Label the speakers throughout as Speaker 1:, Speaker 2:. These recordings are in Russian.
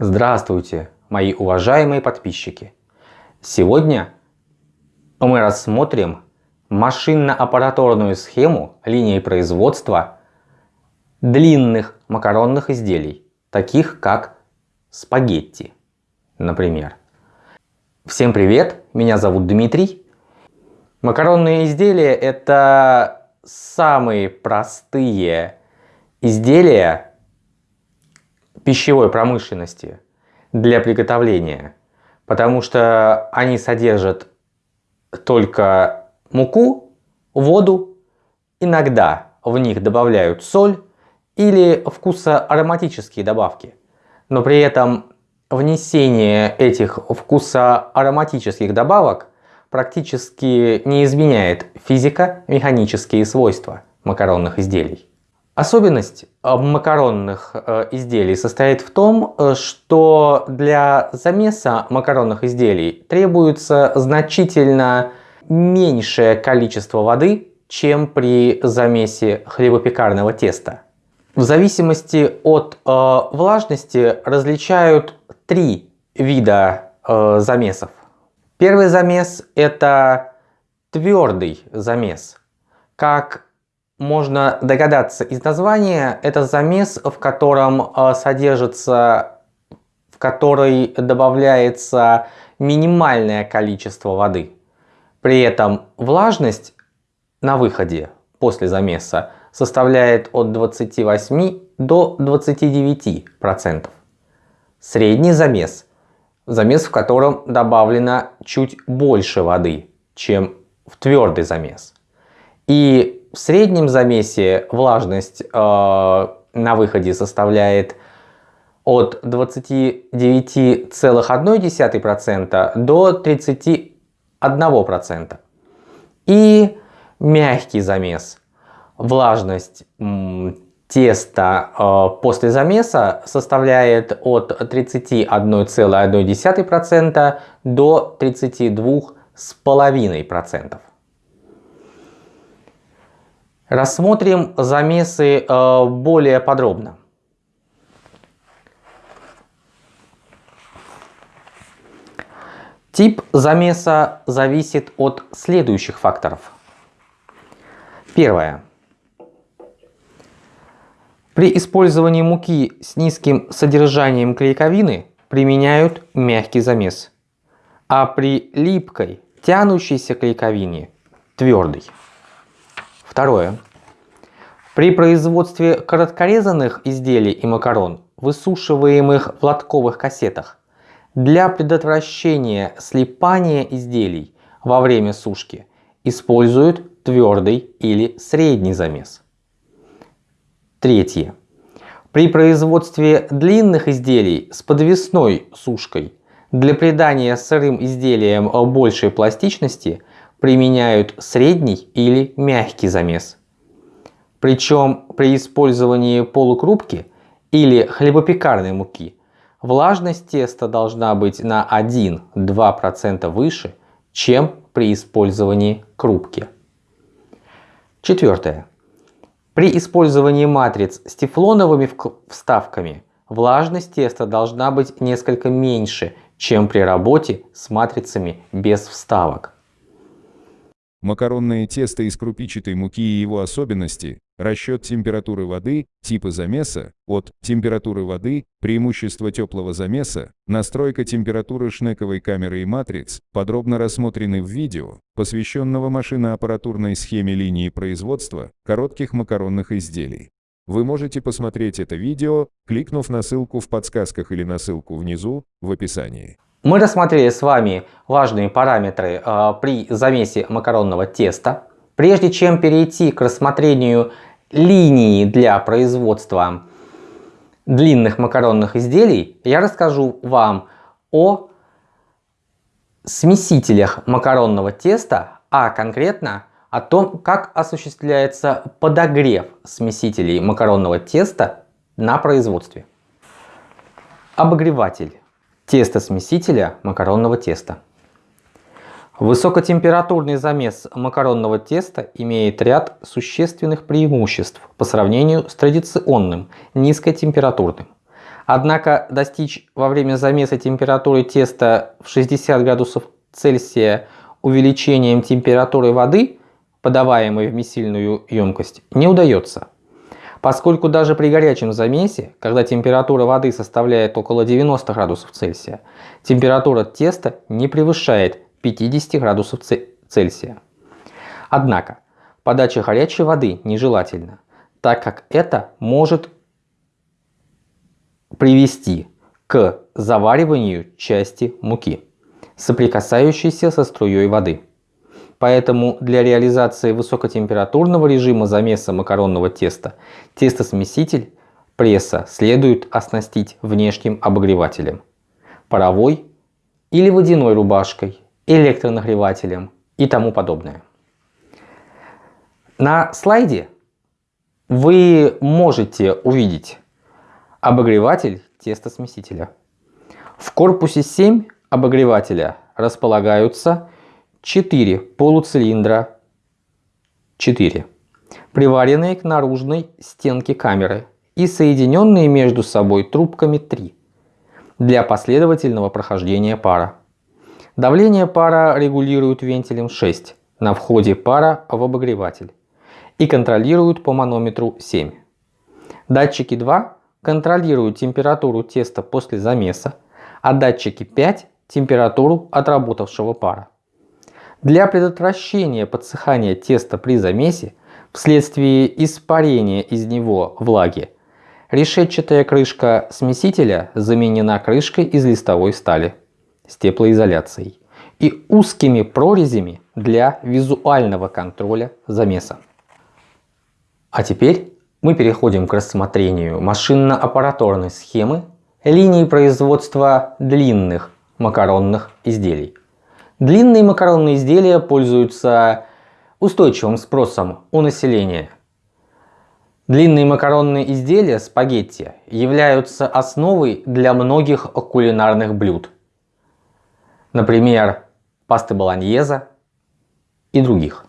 Speaker 1: Здравствуйте, мои уважаемые подписчики! Сегодня мы рассмотрим машинно-аппаратурную схему линии производства длинных макаронных изделий, таких как спагетти, например. Всем привет, меня зовут Дмитрий. Макаронные изделия это самые простые изделия пищевой промышленности для приготовления, потому что они содержат только муку, воду, иногда в них добавляют соль или вкусоароматические добавки. Но при этом внесение этих вкусоароматических добавок практически не изменяет физико-механические свойства макаронных изделий. Особенность э, макаронных э, изделий состоит в том, э, что для замеса макаронных изделий требуется значительно меньшее количество воды, чем при замесе хлебопекарного теста. В зависимости от влажности различают три вида замесов. Первый замес это твердый замес. Как можно догадаться из названия, это замес, в котором э, содержится, в который добавляется минимальное количество воды. При этом влажность на выходе после замеса составляет от 28 до 29 процентов. Средний замес – замес, в котором добавлено чуть больше воды, чем в твердый замес. И в среднем замесе влажность э, на выходе составляет от 29,1% до 31%. И мягкий замес. Влажность теста э, после замеса составляет от 31,1% до 32,5%. Рассмотрим замесы э, более подробно. Тип замеса зависит от следующих факторов. Первое. При использовании муки с низким содержанием клейковины применяют мягкий замес, а при липкой, тянущейся клейковине – твердый. Второе. При производстве короткорезанных изделий и макарон, высушиваемых в лотковых кассетах, для предотвращения слипания изделий во время сушки используют твердый или средний замес. Третье. При производстве длинных изделий с подвесной сушкой для придания сырым изделиям большей пластичности применяют средний или мягкий замес. Причем при использовании полукрупки или хлебопекарной муки влажность теста должна быть на 1-2% выше, чем при использовании крупки. Четвертое. При использовании матриц с тефлоновыми вставками влажность теста должна быть несколько меньше, чем при работе с матрицами без вставок.
Speaker 2: Макаронное тесто из крупичатой муки и его особенности, расчет температуры воды, типы замеса, от температуры воды, преимущество теплого замеса, настройка температуры шнековой камеры и матриц, подробно рассмотрены в видео, посвященного машиноаппаратурной схеме линии производства коротких макаронных изделий. Вы можете посмотреть это видео, кликнув на ссылку в подсказках или на ссылку внизу в описании.
Speaker 1: Мы рассмотрели с вами важные параметры э, при замесе макаронного теста. Прежде чем перейти к рассмотрению линии для производства длинных макаронных изделий, я расскажу вам о смесителях макаронного теста, а конкретно о том, как осуществляется подогрев смесителей макаронного теста на производстве. Обогреватель тесто-смесителя макаронного теста. Высокотемпературный замес макаронного теста имеет ряд существенных преимуществ по сравнению с традиционным низкотемпературным. Однако достичь во время замеса температуры теста в 60 градусов Цельсия увеличением температуры воды, подаваемой в месильную емкость, не удается. Поскольку даже при горячем замесе, когда температура воды составляет около 90 градусов Цельсия, температура теста не превышает 50 градусов Цельсия. Однако, подача горячей воды нежелательна, так как это может привести к завариванию части муки, соприкасающейся со струей воды. Поэтому для реализации высокотемпературного режима замеса макаронного теста тестосмеситель пресса следует оснастить внешним обогревателем, паровой или водяной рубашкой, электронагревателем и тому подобное. На слайде вы можете увидеть обогреватель тестосмесителя. В корпусе 7 обогревателя располагаются 4 полуцилиндра 4, приваренные к наружной стенке камеры и соединенные между собой трубками 3 для последовательного прохождения пара. Давление пара регулируют вентилем 6 на входе пара в обогреватель и контролируют по манометру 7. Датчики 2 контролируют температуру теста после замеса, а датчики 5 – температуру отработавшего пара. Для предотвращения подсыхания теста при замесе вследствие испарения из него влаги, решетчатая крышка смесителя заменена крышкой из листовой стали с теплоизоляцией и узкими прорезями для визуального контроля замеса. А теперь мы переходим к рассмотрению машинно-аппараторной схемы линии производства длинных макаронных изделий. Длинные макаронные изделия пользуются устойчивым спросом у населения. Длинные макаронные изделия спагетти являются основой для многих кулинарных блюд. Например, пасты болоньеза и других.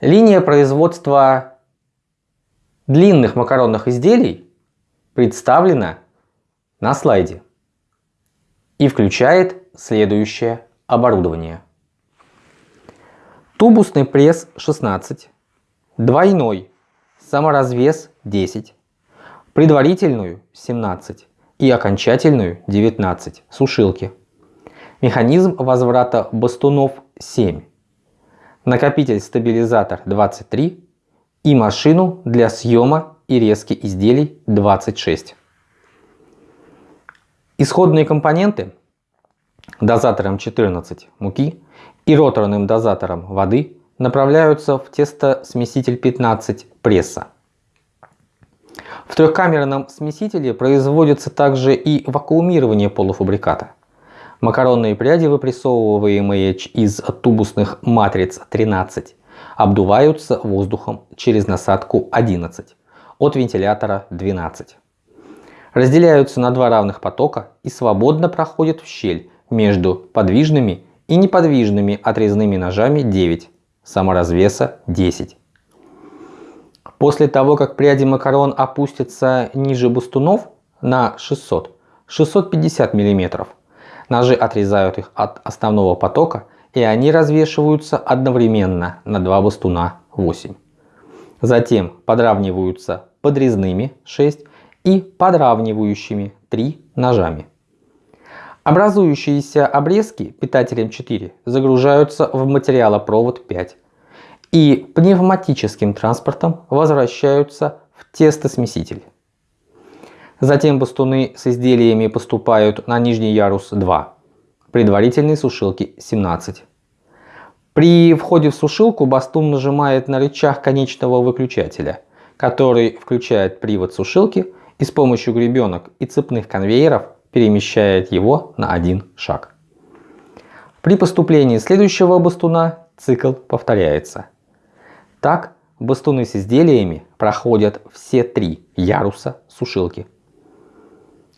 Speaker 1: Линия производства длинных макаронных изделий представлена на слайде и включает следующее оборудование. Тубусный пресс 16, двойной саморазвес 10, предварительную 17 и окончательную 19 сушилки. Механизм возврата бастунов 7 накопитель-стабилизатор 23 и машину для съема и резки изделий 26. Исходные компоненты дозатором 14 муки и роторным дозатором воды направляются в тестосмеситель 15 пресса. В трехкамерном смесителе производится также и вакуумирование полуфабриката. Макаронные пряди, выпрессовываемые из тубусных матриц 13, обдуваются воздухом через насадку 11 от вентилятора 12. Разделяются на два равных потока и свободно проходят в щель между подвижными и неподвижными отрезными ножами 9, саморазвеса 10. После того, как пряди макарон опустятся ниже бастунов на 600-650 мм, Ножи отрезают их от основного потока и они развешиваются одновременно на два бастуна 8. Затем подравниваются подрезными 6 и подравнивающими 3 ножами. Образующиеся обрезки питателем 4 загружаются в материалопровод 5 и пневматическим транспортом возвращаются в тестосмеситель. Затем бастуны с изделиями поступают на нижний ярус 2, предварительной сушилки 17. При входе в сушилку бастун нажимает на рычаг конечного выключателя, который включает привод сушилки и с помощью гребенок и цепных конвейеров перемещает его на один шаг. При поступлении следующего бастуна цикл повторяется. Так бастуны с изделиями проходят все три яруса сушилки.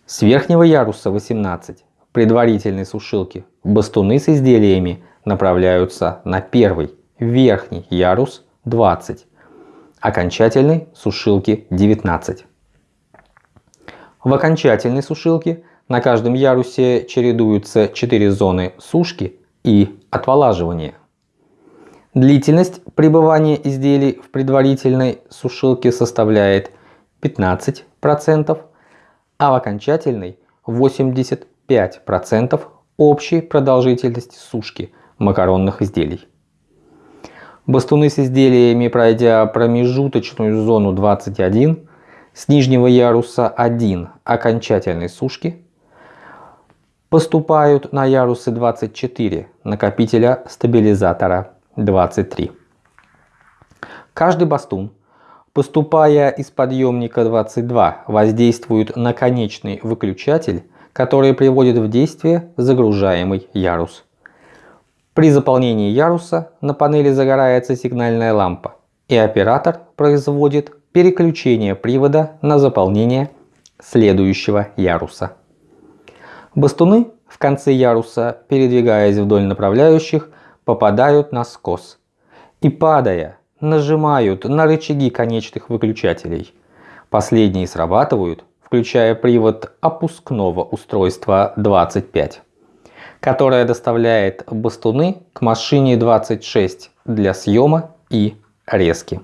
Speaker 1: С верхнего яруса 18 предварительной сушилки бастуны с изделиями направляются на первый верхний ярус 20, окончательной сушилки 19. В окончательной сушилке на каждом ярусе чередуются 4 зоны сушки и отволаживания. Длительность пребывания изделий в предварительной сушилке составляет 15%, а в окончательной 85% общей продолжительности сушки макаронных изделий. Бастуны с изделиями, пройдя промежуточную зону 21 с нижнего яруса 1 окончательной сушки, поступают на ярусы 24 накопителя стабилизатора 23. Каждый бастун, поступая из подъемника 22, воздействует на конечный выключатель, который приводит в действие загружаемый ярус. При заполнении яруса на панели загорается сигнальная лампа, и оператор производит переключение привода на заполнение следующего яруса. Бастуны в конце яруса, передвигаясь вдоль направляющих, попадают на скос и, падая, нажимают на рычаги конечных выключателей. Последние срабатывают, включая привод опускного устройства 25 которая доставляет бастуны к машине 26 для съема и резки.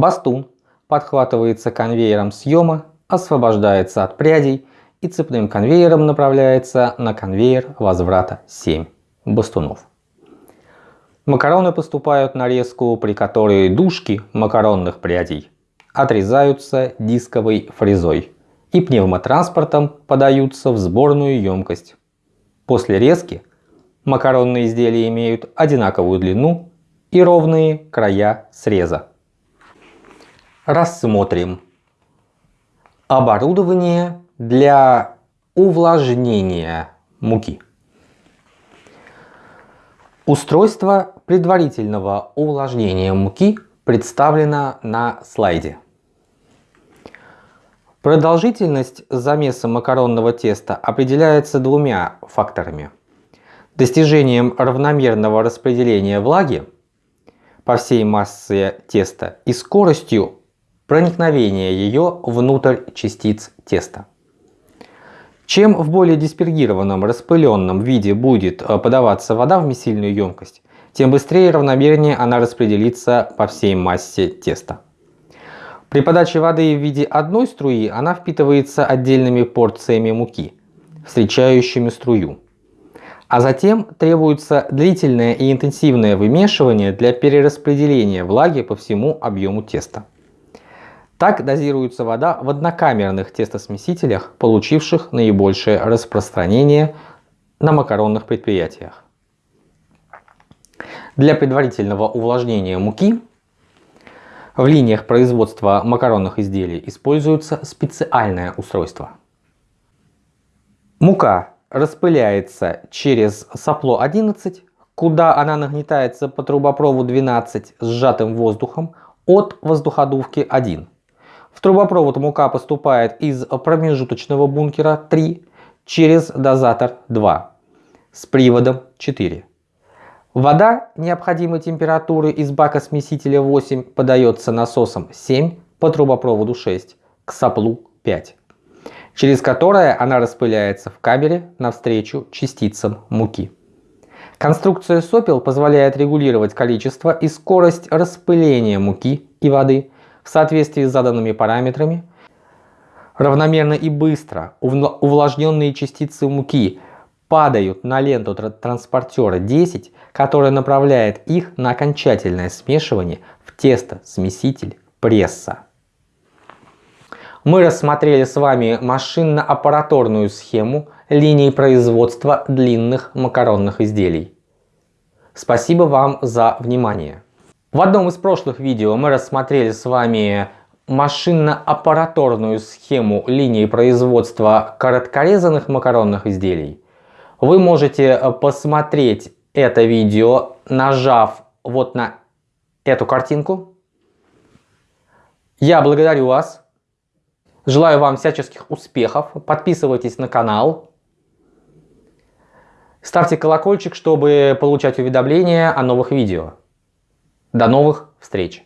Speaker 1: Бастун подхватывается конвейером съема, освобождается от прядей и цепным конвейером направляется на конвейер возврата 7 бастунов. Макароны поступают на резку, при которой дужки макаронных прядей отрезаются дисковой фрезой и пневмотранспортом подаются в сборную емкость. После резки макаронные изделия имеют одинаковую длину и ровные края среза. Рассмотрим оборудование для увлажнения муки. Устройство предварительного увлажнения муки представлено на слайде. Продолжительность замеса макаронного теста определяется двумя факторами. Достижением равномерного распределения влаги по всей массе теста и скоростью проникновения ее внутрь частиц теста. Чем в более диспергированном, распыленном виде будет э, подаваться вода в месильную емкость, тем быстрее и равномернее она распределится по всей массе теста. При подаче воды в виде одной струи она впитывается отдельными порциями муки, встречающими струю. А затем требуется длительное и интенсивное вымешивание для перераспределения влаги по всему объему теста. Так дозируется вода в однокамерных тестосмесителях, получивших наибольшее распространение на макаронных предприятиях. Для предварительного увлажнения муки в линиях производства макаронных изделий используется специальное устройство. Мука распыляется через сопло 11, куда она нагнетается по трубопроводу 12 с сжатым воздухом от воздуходувки 1. В трубопровод мука поступает из промежуточного бункера 3 через дозатор 2 с приводом 4. Вода необходимой температуры из бака смесителя 8 подается насосом 7 по трубопроводу 6 к соплу 5, через которое она распыляется в камере навстречу частицам муки. Конструкция сопел позволяет регулировать количество и скорость распыления муки и воды в соответствии с заданными параметрами. Равномерно и быстро увлажненные частицы муки падают на ленту транспортера 10, которая направляет их на окончательное смешивание в тесто-смеситель пресса. Мы рассмотрели с вами машинно-аппараторную схему линии производства длинных макаронных изделий. Спасибо вам за внимание. В одном из прошлых видео мы рассмотрели с вами машинно-аппараторную схему линии производства короткорезанных макаронных изделий. Вы можете э, посмотреть это видео, нажав вот на эту картинку. Я благодарю вас. Желаю вам всяческих успехов. Подписывайтесь на канал. Ставьте колокольчик, чтобы получать уведомления о новых видео. До новых встреч!